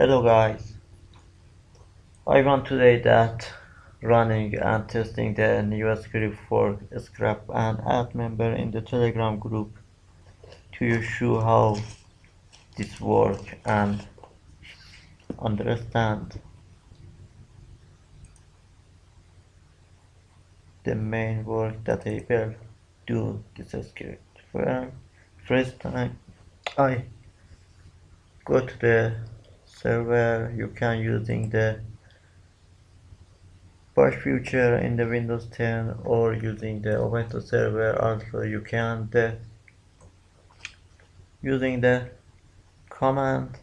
Hello guys, I want today that running and testing the new script for scrap and add member in the telegram group to show how this work and understand the main work that I will do this script. Well, first time I go to the server you can using the bash feature in the Windows 10 or using the Ubuntu server. Also you can the using the command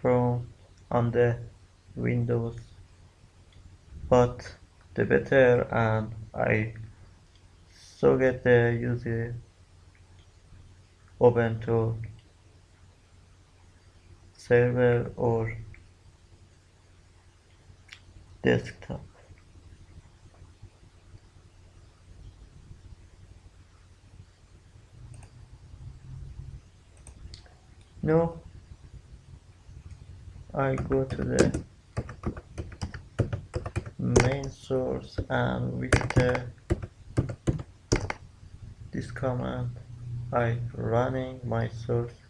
from on the Windows. But the better and I so get the user Ubuntu server or desktop. No, I go to the main source and with the this command I running my source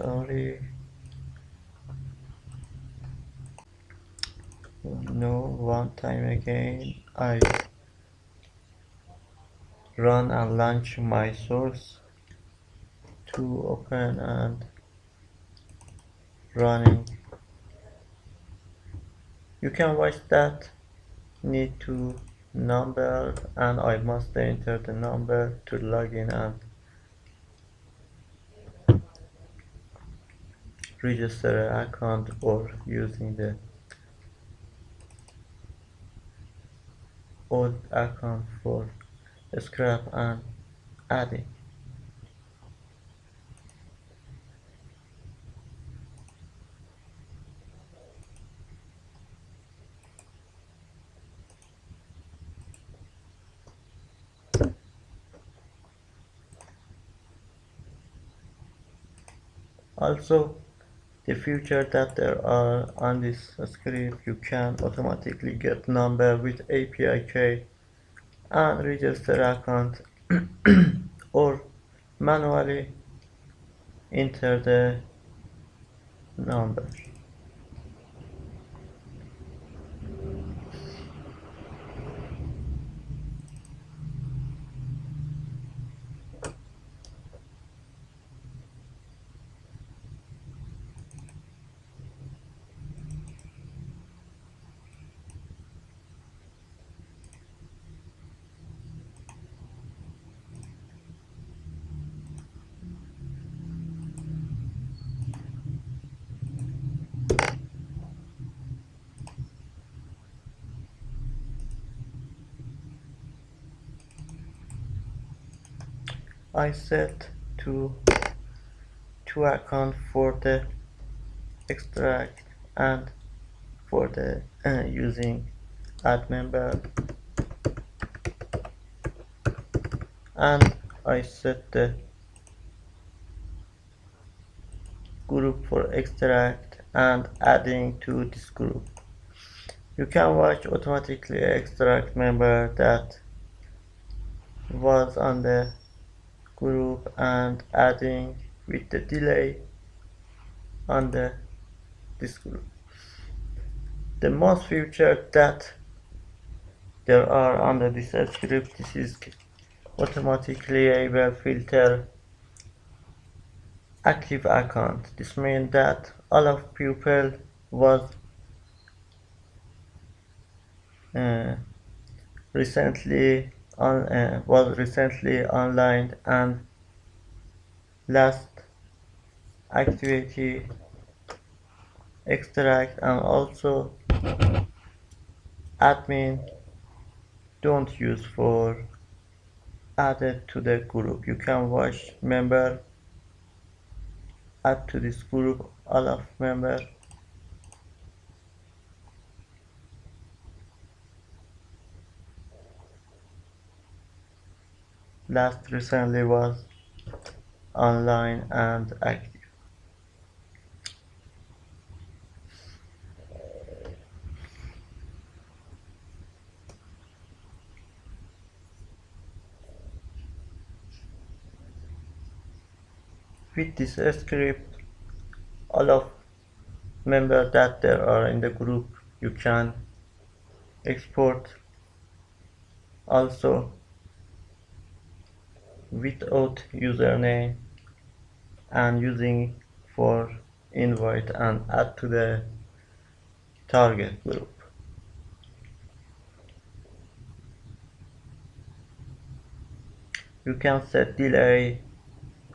sorry. No one time again I run and launch my source to open and running. You can watch that. Need to number and I must enter the number to log in and register an account or using the old account for scrap and adding. Also the feature that there are on this script you can automatically get number with API key and register account or manually enter the number I set to to account for the extract and for the uh, using add member. And I set the group for extract and adding to this group. You can watch automatically extract member that was on the group and adding with the delay on the this group. The most feature that there are under this script this is automatically able filter active account. This means that all of people was uh, recently on, uh, was recently online and last activity extract and also admin don't use for added to the group. You can watch member add to this group all of member last recently was online and active. With this script, all of members that there are in the group, you can export also without username and using for invite and add to the target group. You can set delay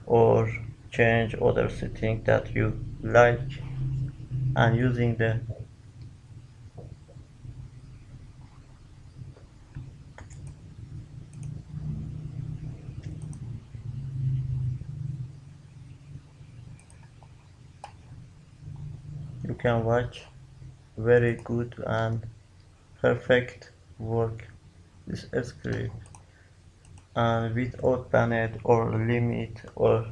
or change other setting that you like and using the you can watch. Very good and perfect work. This script and without banned or limit or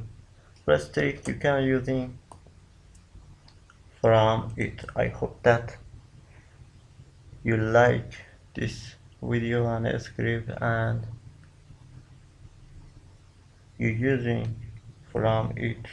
restrict you can using from it. I hope that you like this video and script and you using from it